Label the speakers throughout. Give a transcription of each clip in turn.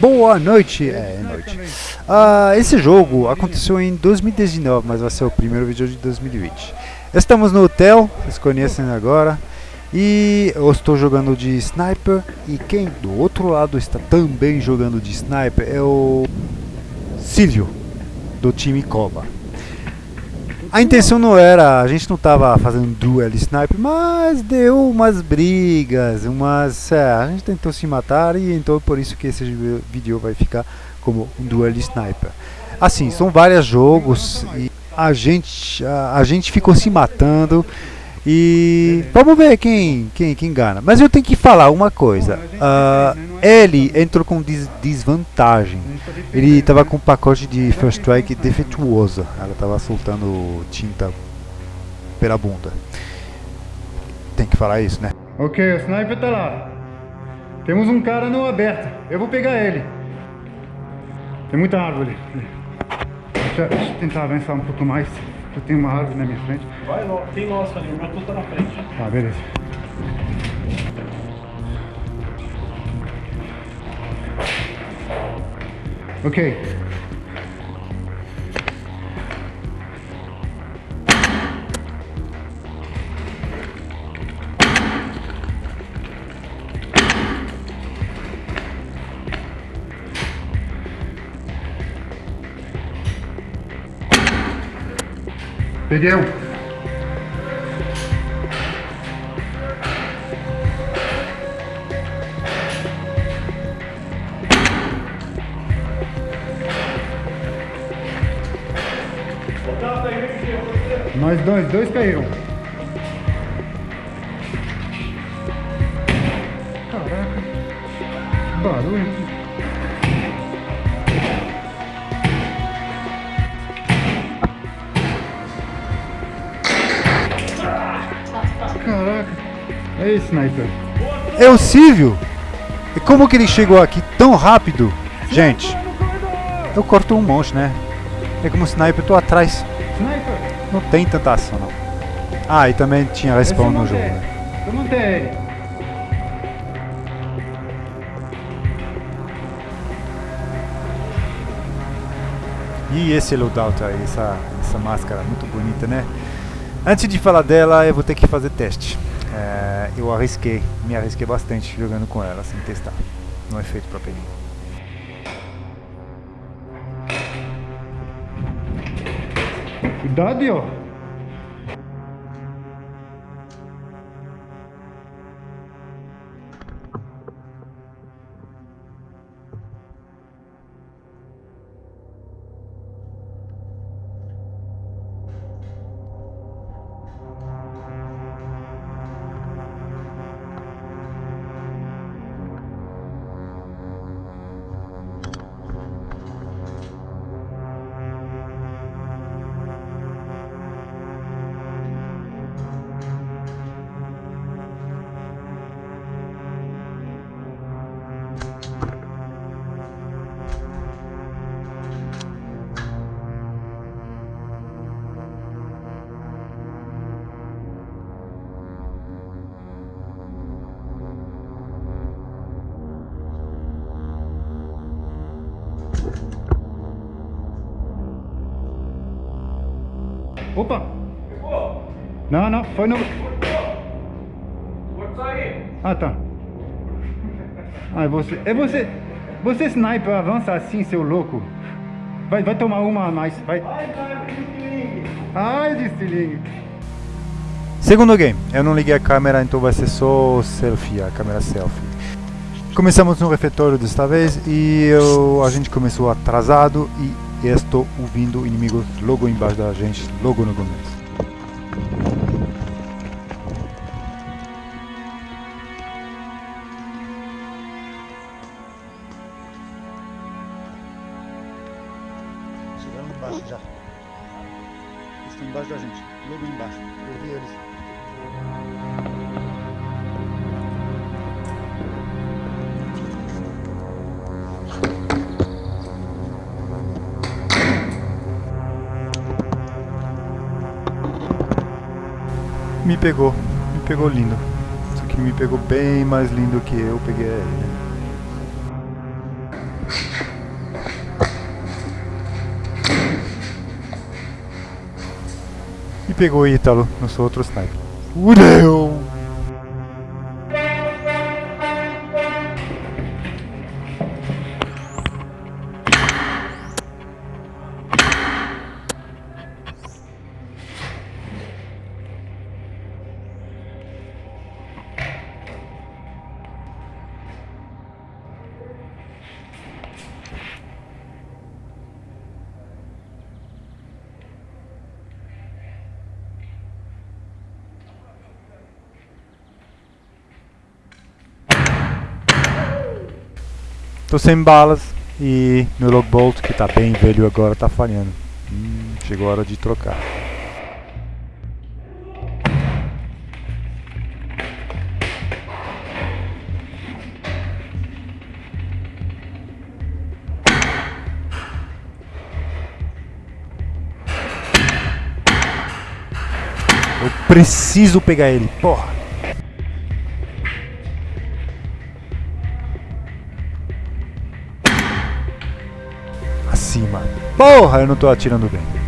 Speaker 1: Boa noite, é, é noite. Uh, esse jogo aconteceu em 2019, mas vai ser o primeiro vídeo de 2020. Estamos no hotel, vocês conhecem agora. E eu estou jogando de sniper e quem do outro lado está também jogando de sniper é o Silvio do time Coba. A intenção não era, a gente não estava fazendo duel sniper, mas deu umas brigas, umas, é, a gente tentou se matar e então por isso que esse vídeo vai ficar como um duel sniper. Assim, são vários jogos e a gente, a, a gente ficou se matando e vamos ver quem, quem, quem engana. Mas eu tenho que falar uma coisa. Uh, ele entrou com des desvantagem. Ele estava com um pacote de First Strike defeituoso. Ela estava soltando tinta pela bunda. Tem que falar isso, né?
Speaker 2: Ok, o sniper tá lá. Temos um cara no aberto. Eu vou pegar ele. Tem muita árvore. Deixa, deixa eu tentar avançar um pouco mais. Eu tenho uma árvore na minha frente.
Speaker 3: Vai, tem nosso ali, o meu tudo tá na frente.
Speaker 2: Tá, beleza. Ok. Peguei um. Nós dois, dois caíram. Caraca. Barulho. Caraca. É esse sniper.
Speaker 1: É o Silvio. E como que ele chegou aqui tão rápido? Gente, eu corto um monte, né? É como sniper, eu tô atrás.
Speaker 2: Sniper?
Speaker 1: Não tem tanta ação, não. Ah, e também tinha respawn no jogo, né?
Speaker 2: Eu montei ele.
Speaker 1: E esse loadout aí, essa, essa máscara muito bonita, né? Antes de falar dela, eu vou ter que fazer teste. É, eu arrisquei, me arrisquei bastante jogando com ela, sem testar. Não é feito pra pegar.
Speaker 2: Cuidado, ó. Opa! Não, não, foi no... Ah, tá. Ah, é você... É você... Você sniper avança assim, seu louco. Vai, vai tomar uma a mais, vai. Ai, de estilingue.
Speaker 1: Segundo game, eu não liguei a câmera, então vai ser só selfie, a câmera selfie. Começamos no refeitório desta vez e eu, a gente começou atrasado e estou ouvindo inimigos logo embaixo da gente, logo no começo. Chegando embaixo já. Estão embaixo da gente, logo embaixo. Eu vi eles. Me pegou, me pegou lindo. Isso aqui me pegou bem mais lindo que eu peguei ele. né? E pegou o Ítalo no seu outro sniper. Fudeu! Tô sem balas e meu logbolt, que tá bem velho agora, tá falhando. Hum, chegou a hora de trocar. Eu preciso pegar ele, porra. Porra, eu não tô atirando bem.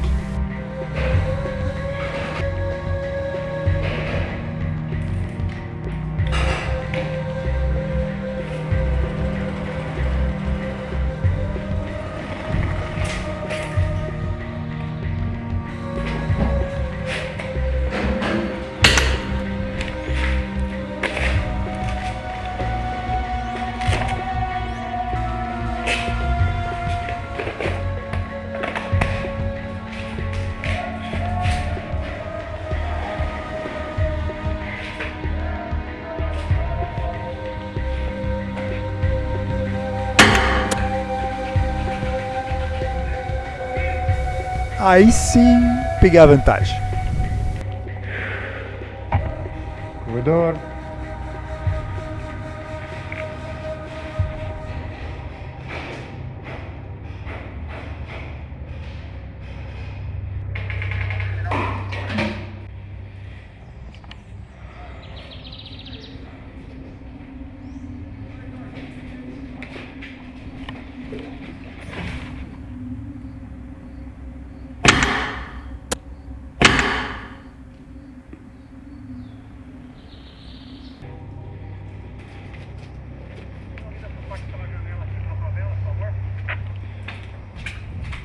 Speaker 1: Aí sim peguei a vantagem.
Speaker 2: Corredor.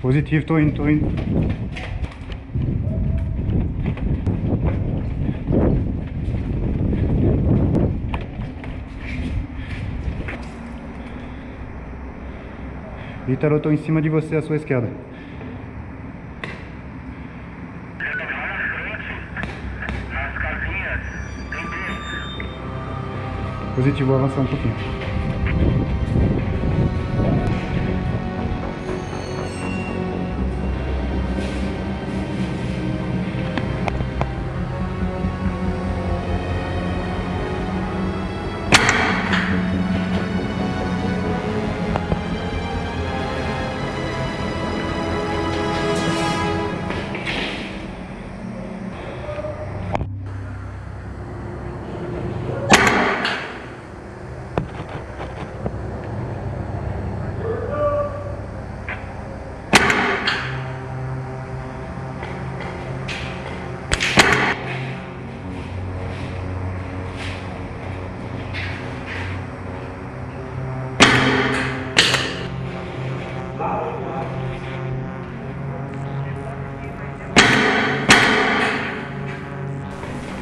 Speaker 2: Positivo, tô indo, tô indo. Ítalo, eu tô em cima de você, à sua esquerda. Positivo, avançar um pouquinho.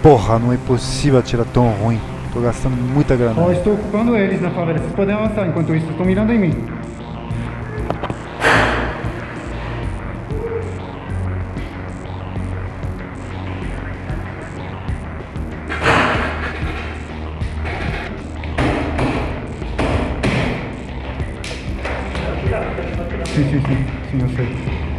Speaker 1: Porra, não é possível atirar tão ruim. Tô gastando muita grana.
Speaker 2: Ó, estou ocupando eles na favela. Vocês podem avançar enquanto isso. Estão mirando em mim. Sim, sim, sim. Sim, eu sei.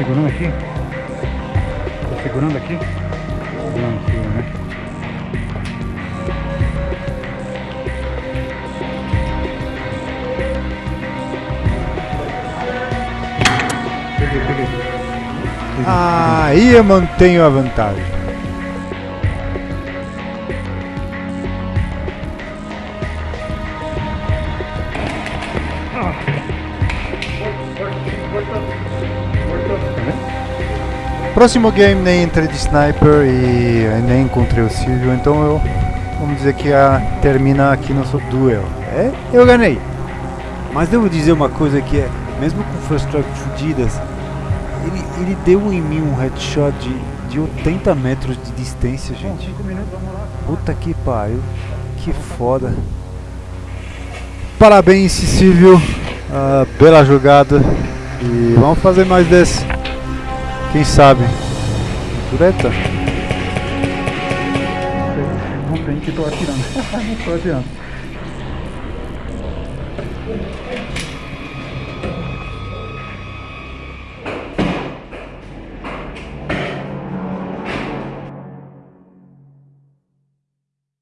Speaker 2: segurando aqui? Tá segurando aqui? Não, segura, né? Peguei, peguei. peguei.
Speaker 1: Aí eu mantenho a vantagem. Próximo game nem entrei de sniper e eu nem encontrei o Silvio, então eu vamos dizer que a, termina aqui nosso duel. É, eu ganhei. Mas devo dizer uma coisa que é, mesmo com first strike fudidas, ele, ele deu em mim um headshot de, de 80 metros de distância, gente. Puta que pariu, que foda. Parabéns, Silvio, uh, bela jogada. E vamos fazer mais desse. Quem sabe? Tureta?
Speaker 2: Não tem que tô atirando. não tô atirando.